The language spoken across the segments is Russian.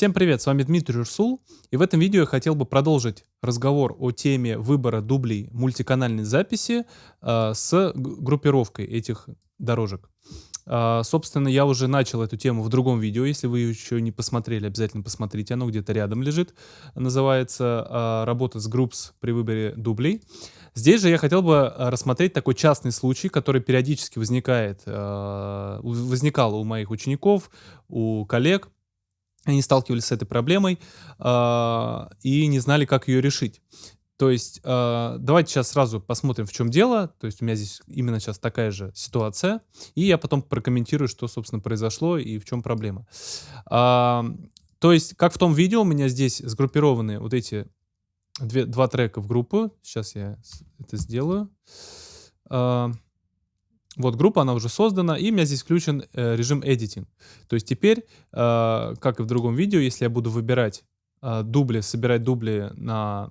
Всем привет, с вами Дмитрий Урсул, и в этом видео я хотел бы продолжить разговор о теме выбора дублей мультиканальной записи э, с группировкой этих дорожек. Э, собственно, я уже начал эту тему в другом видео, если вы еще не посмотрели, обязательно посмотрите, оно где-то рядом лежит, называется э, «Работа с группс при выборе дублей». Здесь же я хотел бы рассмотреть такой частный случай, который периодически возникает, возникал у моих учеников, у коллег, они сталкивались с этой проблемой э, и не знали, как ее решить. То есть э, давайте сейчас сразу посмотрим, в чем дело. То есть у меня здесь именно сейчас такая же ситуация. И я потом прокомментирую, что, собственно, произошло и в чем проблема. Э, то есть, как в том видео, у меня здесь сгруппированы вот эти две, два трека в группу. Сейчас я это сделаю. Э, вот группа, она уже создана, и у меня здесь включен э, режим editing. То есть теперь, э, как и в другом видео, если я буду выбирать э, дубли, собирать дубли на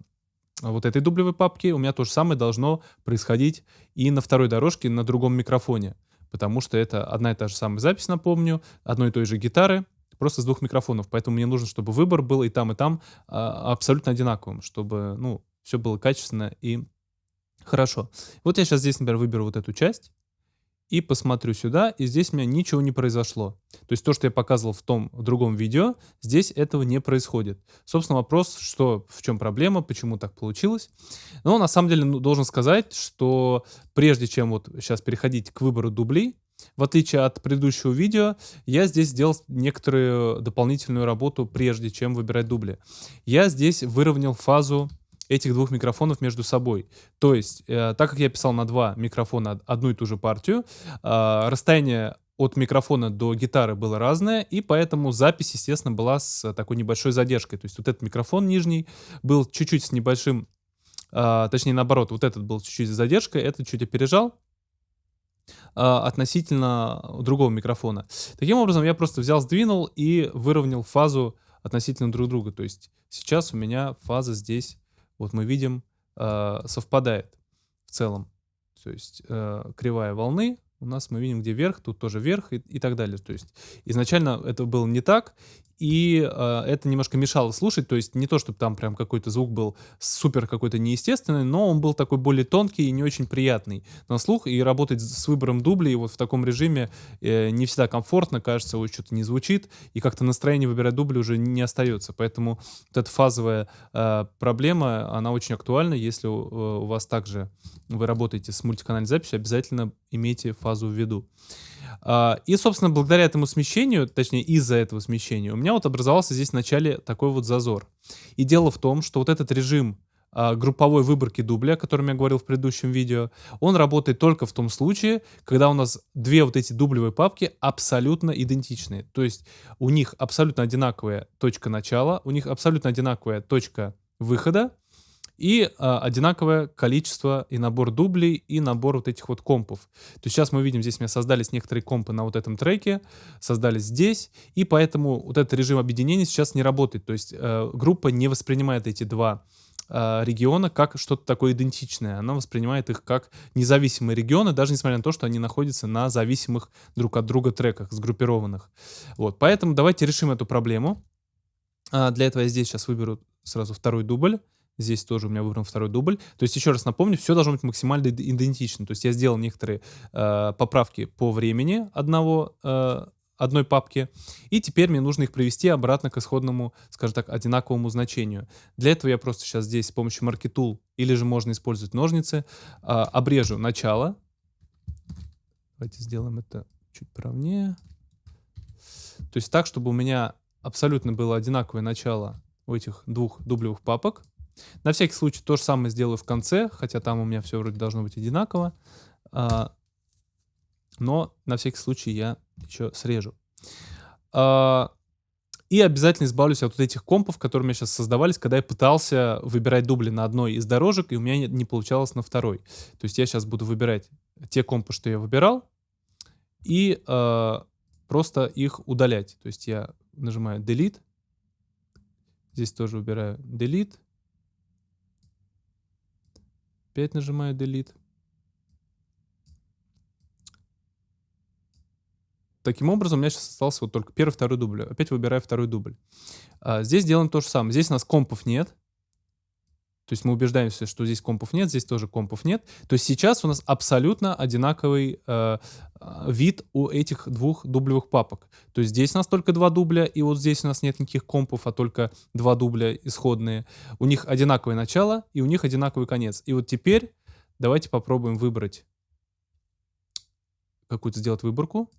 вот этой дублевой папке, у меня то же самое должно происходить и на второй дорожке на другом микрофоне. Потому что это одна и та же самая запись, напомню, одной и той же гитары, просто с двух микрофонов. Поэтому мне нужно, чтобы выбор был и там, и там э, абсолютно одинаковым, чтобы ну, все было качественно и хорошо. Вот я сейчас здесь, например, выберу вот эту часть и посмотрю сюда, и здесь у меня ничего не произошло. То есть то, что я показывал в том в другом видео, здесь этого не происходит. Собственно, вопрос, что, в чем проблема, почему так получилось. Но на самом деле ну, должен сказать, что прежде чем вот сейчас переходить к выбору дублей, в отличие от предыдущего видео, я здесь сделал некоторую дополнительную работу, прежде чем выбирать дубли. Я здесь выровнял фазу этих двух микрофонов между собой. То есть, э, так как я писал на два микрофона одну и ту же партию, э, расстояние от микрофона до гитары было разное, и поэтому запись, естественно, была с такой небольшой задержкой. То есть вот этот микрофон нижний был чуть-чуть с небольшим, э, точнее наоборот, вот этот был чуть-чуть с задержкой, этот чуть опережал э, относительно другого микрофона. Таким образом, я просто взял, сдвинул и выровнял фазу относительно друг друга. То есть сейчас у меня фаза здесь вот мы видим, э, совпадает в целом. То есть э, кривая волны у нас мы видим, где вверх, тут тоже вверх и, и так далее. То есть изначально это было не так, и э, это немножко мешало слушать, то есть не то, чтобы там прям какой-то звук был супер какой-то неестественный, но он был такой более тонкий и не очень приятный на слух, и работать с выбором дублей вот в таком режиме э, не всегда комфортно, кажется, ой, что-то не звучит, и как-то настроение выбирать дубли уже не остается, поэтому вот эта фазовая э, проблема, она очень актуальна, если у, э, у вас также вы работаете с мультиканальной записью, обязательно имейте фазу в виду. А, и, собственно, благодаря этому смещению, точнее, из-за этого смещения, у меня вот образовался здесь в начале такой вот зазор. И дело в том, что вот этот режим а, групповой выборки дубля, о котором я говорил в предыдущем видео, он работает только в том случае, когда у нас две вот эти дублевые папки абсолютно идентичные. То есть у них абсолютно одинаковая точка начала, у них абсолютно одинаковая точка выхода, и а, одинаковое количество и набор дублей, и набор вот этих вот компов. То есть сейчас мы видим, здесь у меня создались некоторые компы на вот этом треке, создались здесь, и поэтому вот этот режим объединения сейчас не работает. То есть э, группа не воспринимает эти два э, региона как что-то такое идентичное. Она воспринимает их как независимые регионы, даже несмотря на то, что они находятся на зависимых друг от друга треках, сгруппированных. Вот, поэтому давайте решим эту проблему. А, для этого я здесь сейчас выберу сразу второй дубль. Здесь тоже у меня выбран второй дубль. То есть, еще раз напомню, все должно быть максимально идентично. То есть, я сделал некоторые э, поправки по времени одного, э, одной папки. И теперь мне нужно их привести обратно к исходному, скажем так, одинаковому значению. Для этого я просто сейчас здесь с помощью Market или же можно использовать ножницы, э, обрежу начало. Давайте сделаем это чуть правнее. То есть так, чтобы у меня абсолютно было одинаковое начало у этих двух дублевых папок. На всякий случай то же самое сделаю в конце, хотя там у меня все вроде должно быть одинаково. А, но на всякий случай я еще срежу. А, и обязательно избавлюсь от вот этих компов, которые у меня сейчас создавались, когда я пытался выбирать дубли на одной из дорожек, и у меня не, получалось на второй. То есть я сейчас буду выбирать те компы, что я выбирал, и э, просто их удалять. То есть я нажимаю Delete, здесь тоже выбираю Delete, Опять нажимаю Delete. таким образом у меня сейчас остался вот только первый, второй дубль. Опять выбираю второй дубль. А, здесь делаем то же самое. Здесь у нас компов нет. То есть мы убеждаемся, что здесь компов нет, здесь тоже компов нет. То есть сейчас у нас абсолютно одинаковый э, э, вид у этих двух дублевых папок. То есть здесь у нас только два дубля, и вот здесь у нас нет никаких компов, а только два дубля исходные. У них одинаковое начало, и у них одинаковый конец. И вот теперь давайте попробуем выбрать какую-то сделать выборку.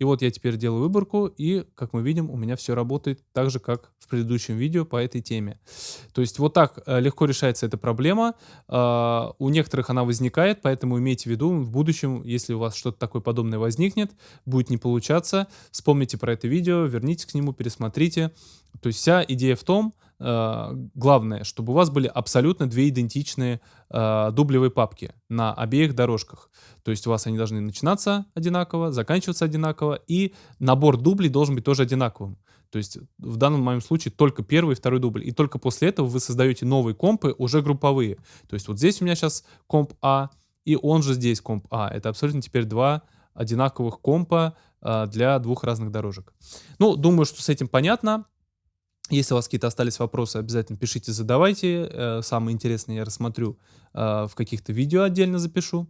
И вот я теперь делаю выборку, и, как мы видим, у меня все работает так же, как в предыдущем видео по этой теме. То есть вот так э, легко решается эта проблема. А, у некоторых она возникает, поэтому имейте в виду, в будущем, если у вас что-то такое подобное возникнет, будет не получаться, вспомните про это видео, вернитесь к нему, пересмотрите. То есть вся идея в том, главное, чтобы у вас были абсолютно две идентичные э, дублевые папки на обеих дорожках. То есть у вас они должны начинаться одинаково, заканчиваться одинаково, и набор дублей должен быть тоже одинаковым. То есть в данном моем случае только первый и второй дубль. И только после этого вы создаете новые компы, уже групповые. То есть вот здесь у меня сейчас комп А, и он же здесь комп А. Это абсолютно теперь два одинаковых компа а, для двух разных дорожек. Ну, думаю, что с этим понятно. Если у вас какие-то остались вопросы, обязательно пишите, задавайте. Э, самые интересные я рассмотрю э, в каких-то видео отдельно запишу.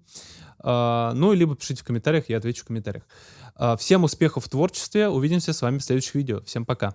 Э, ну, либо пишите в комментариях, я отвечу в комментариях. Всем успехов в творчестве. Увидимся с вами в следующих видео. Всем пока.